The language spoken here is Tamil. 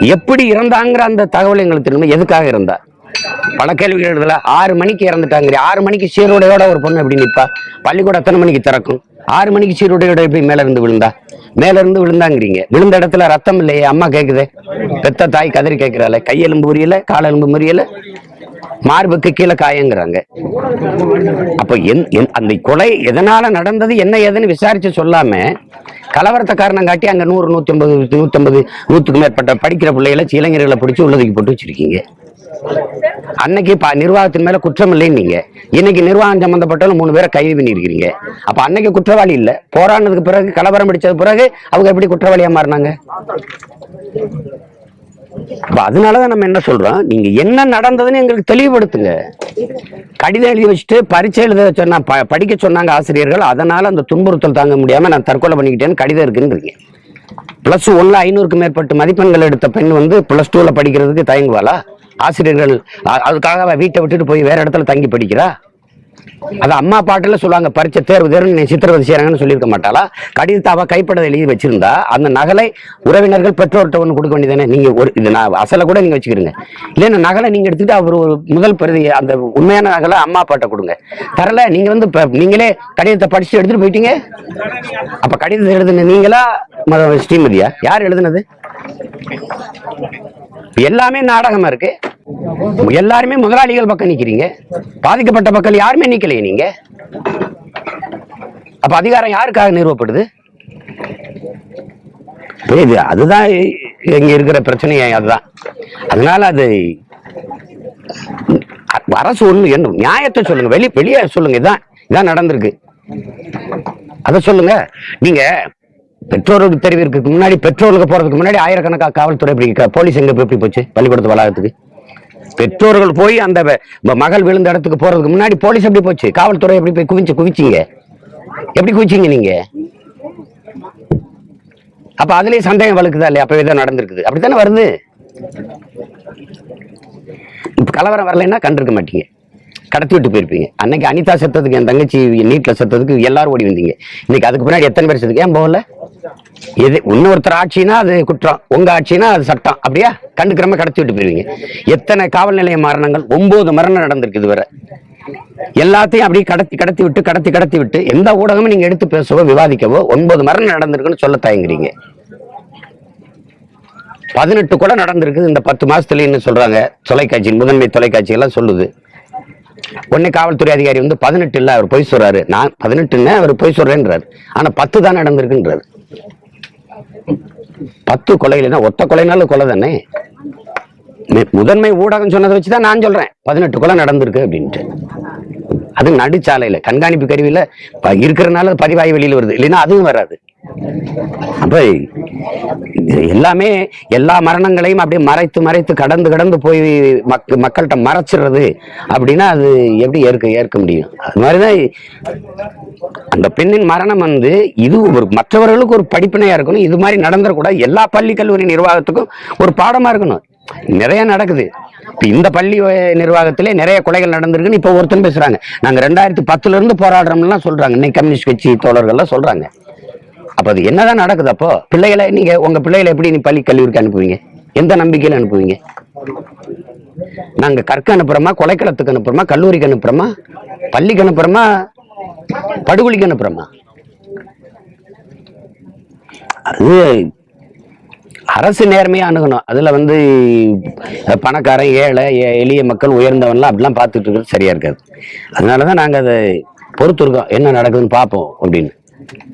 எப்படி இறந்தாங்கிற அந்த தகவல் எங்களுக்கு திரும்ப எதுக்காக இருந்தா பல கேள்விகள் எழுதல. ஆறு மணிக்கு இறந்துட்டாங்க ஆறு மணிக்கு சீருடையோட ஒரு பொண்ணு எப்படி நிப்பா? பள்ளிக்கூடம் எத்தனை மணிக்கு திறக்கும்? ஆறு மணிக்கு சீருடையோட எப்படி மேல இருந்து விழுந்தா? மேல இருந்து விழுந்தாங்கிறீங்க. விழுந்த இடத்துல ரத்தம் இல்லையே. அம்மா கேக்குதே. பெத்த தாய் கதறி கேட்கிறாள் கையெலும்பு முறியல காலெலும்பு முறியல. மார்புக்கு கீழே காயங்கிறாங்க. அப்ப என் என்- அந்த கொலை எதனால நடந்தது என்ன ஏதுன்னு விசாரிச்சு சொல்லாம கலவரத்தை காரணம் காட்டி அங்க நூறு நூத்தி ஐம்பது நூத்தம்பது நூற்றுக்கு மேற்பட்ட படிக்கிற பிள்ளைகளை இளைஞர்களை பிடிச்சி உள்ளதுக்கு போட்டு வச்சிருக்கீங்க. அன்னைக்கு ப- நிர்வாகத்தின் மேல குற்றம் இல்லைன்னு நீங்க. இன்னைக்கு நிர்வாகம் சம்பந்தப்பட்டவங்க மூணு பேரை கைது பண்ணியிருக்கிறீங்க. அப்ப அன்னைக்கு குற்றவாளி இல்ல. போராடினதுக்கு பிறகு கலவரம் பிடிச்சது பிறகு அவங்க எப்படி குற்றவாளியா மாறினாங்க? அப்ப அதனாலதான் நம்ம என்ன சொல்றோம்? நீங்க என்ன நடந்ததுன்னு எங்களுக்கு தெளிவுபடுத்துங்க. கடிதம் எழுதி வச்சுட்டு பரீட்சை எழுத சொன்னா ப- படிக்க சொன்னாங்க ஆசிரியர்கள் அதனால அந்த துன்புறுத்தல் தாங்க முடியாம நான் தற்கொலை பண்ணிக்கிட்டேன்னு கடிதம் இருக்குன்றீங்க பிளஸ் ஒன்ல ஐநூறுக்கு மேற்பட்ட மதிப்பெண்கள் எடுத்த பெண் வந்து பிளஸ் டூல படிக்கிறதுக்கு தயங்குவாளா? ஆசிரியர்கள் அதுக்காக வீட்டை விட்டுட்டு போய் வேற இடத்துல தங்கி படிக்கிறா? அது அம்மா பாட்டில் சொல்லுவாங்க பரீட்சை தேர்வு தேர்வு நீ சித்திரவதை செய்கிறாங்கன்னு சொல்லியிருக்க மாட்டாளா? கடிதத்தை அவள் கைப்பட எழுதி வச்சிருந்தா அந்த நகலை உறவினர்கள் பெற்றோர்கிட்ட ஒன்று கொடுக்க வேண்டியதானே நீங்கள் ஒரு இது நான் அசலை கூட நீங்கள் வச்சுக்கிறீங்க. இல்லைன்னா நகலை நீங்கள் எடுத்துகிட்டு அவர் ஒரு முதல் பிரதி அந்த உண்மையான நகலை அம்மா பாட்டை கொடுங்க. தரல நீங்கள் வந்து இப்போ நீங்களே கடிதத்தை படிச்சுட்டு எடுத்துகிட்டு போயிட்டீங்க? அப்போ கடிதத்தை எழுதுன நீங்களா ஸ்ரீமதியா? யார் எழுதுனது? எல்லாமே நாடகமாக இருக்கு. எல்லாருமே முதலாளிகள் பக்கம் நிக்கிறீங்க. பாதிக்கப்பட்ட மக்கள் யாருமே நிக்கலையே நீங்க? அப்ப அதிகாரம் யாருக்காக நிறுவப்படுது? புரியுது அதுதான் இங்க இருக்கிற பிரச்சனையே அதுதான். அதனால அது அரசு ஒண்ணு என்ன நியாயத்தை சொல்லுங்க வெளி வெளியே சொல்லுங்க இதான் இதான் நடந்திருக்கு. அதை சொல்லுங்க. நீங்க பெற்றோருக்கு தெரிவிக்கிறதுக்கு முன்னாடி பெற்றோர்களுக்கு போறதுக்கு முன்னாடி ஆயிரக்கணக்காக காவல்துறை எப்படி போலீஸ் எங்க எப்படி போச்சு? பள்ளிக்கூடத்து வளாகத்துக்கு. பெற்றோர்கள் போய் அந்த மகள் விழுந்த இடத்துக்கு போறதுக்கு முன்னாடி போலீஸ் எப்படி போச்சு? காவல்துறை எப்படி போய் குவிச்சு குவிச்சிங்க? எப்படி குவிச்சிங்க நீங்க? அப்ப அதுலயே சந்தேகம் வலுக்குதா இல்லையா? அப்ப இதான் நடந்திருக்குது. அப்படித்தானே வருது? இப்ப கலவரம் வரலைன்னா கண்டிருக்க மாட்டீங்க. கடத்தி விட்டு போயிருப்பீங்க. அன்னைக்கு அனிதா செத்ததுக்கு என் தங்கச்சி நீட்டில் செத்ததுக்கு எல்லாரும் ஓடி வந்தீங்க. இன்னைக்கு அதுக்கு பின்னாடி எத்தனை பேர் செத்துக்கு ஏன் போகல? எது இன்னொருத்தர் ஆட்சினா அது குற்றம் உங்க ஆட்சினா அது சட்டம். அப்படியா? கண்டுக்கிறம கடத்தி விட்டு போயிருவீங்க. எத்தனை காவல் நிலைய மரணங்கள்? ஒன்பது மரணம் நடந்திருக்கு இதுவரை. எல்லாத்தையும் அப்படியே கடத்தி கடத்தி விட்டு கடத்தி கடத்தி விட்டு எந்த ஊடகமும் நீங்க எடுத்து பேசவோ விவாதிக்கவோ ஒன்பது மரணம் நடந்திருக்குன்னு சொல்ல தயங்குறீங்க. பதினெட்டு கூட நடந்திருக்குது இந்த பத்து மாசத்துலன்னு சொல்றாங்க. தொலைக்காட்சி முதன்மை தொலைக்காட்சி எல்லாம் சொல்லுது. உடனே காவல்துறை அதிகாரி வந்து பதினெட்டு இல்ல அவர் பொய் சொல்றாரு. நான் பதினெட்டுன்னு அவர் பொய் சொல்றேன்றாரு. ஆனா பத்து தான் நடந்திருக்குன்றாரு. பத்து கொலையில ஒத்த கொலைனாலும் கொலை தானே? முதன்மை ஊடகம் சொன்னதை வச்சுதான் நான் சொல்றேன். பதினெட்டு கொலை நடந்திருக்கு அப்படின்ட்டு. அது நடுச்சாலையில கண்காணிப்பு கருவியில ப- இருக்கிறனால பதிவாய் வெளியில் வெளியில வருது. இல்லைன்னா அதுவும் வராது. எல்லாமே எல்லா மரணங்களையும் அப்படியே மறைத்து மறைத்து கடந்து கடந்து போய் மக் மக்கள்கிட்ட மறைச்சிடுறது அப்படின்னா அது எப்படி ஏற்க ஏற்க முடியும்? அது மாதிரிதான் அந்த பெண்ணின் மரணம் வந்து இது ஒரு மற்றவர்களுக்கு ஒரு படிப்பினையா இருக்கணும். இது மாதிரி நடந்துடக்கூடாது எல்லா பள்ளி கல்லூரி நிர்வாகத்துக்கும் ஒரு பாடமா இருக்கணும். நிறைய நடக்குது. இந்த பள்ளி நிர்வாகத்திலே நிறைய கொலைகள் நடந்திருக்குன்னு இப்ப ஒருத்தன் பேசுறாங்க. நாங்க ரெண்டாயிரத்தி பத்துல இருந்து போராடுறோம்லாம் சொல்றாங்க. இன்னைக்கு கம்யூனிஸ்ட் கட்சி தோழர்கள்லாம் சொல்றாங்க. அப்ப அது என்னதான் நடக்குது அப்போ? பிள்ளைகளை நீங்க உங்க பிள்ளைகளை எப்படி நீ பள்ளி கல்லூரிக்கு அனுப்புவீங்க? எந்த நம்பிக்கையில அனுப்புவீங்க? நாங்க கற்க அனுப்புறோமா கொலைக்களத்துக்கு அனுப்புறோமா கல்லூரிக்கு அனுப்புறோமா பள்ளிக்கு அனுப்புறோமா படுகொலிக்கு அனுப்புறோமா? அது அரசு நேர்மையா அணுகணும். அதுல வந்து பணக்காரன் ஏழை எளிய மக்கள் உயர்ந்தவன்லாம் அப்படிலாம் பார்த்துட்டு இருக்கிறது சரியா இருக்காது. அதனாலதான் நாங்க அதை பொறுத்து இருக்கோம் என்ன நடக்குதுன்னு பார்ப்போம் அப்படின்னு.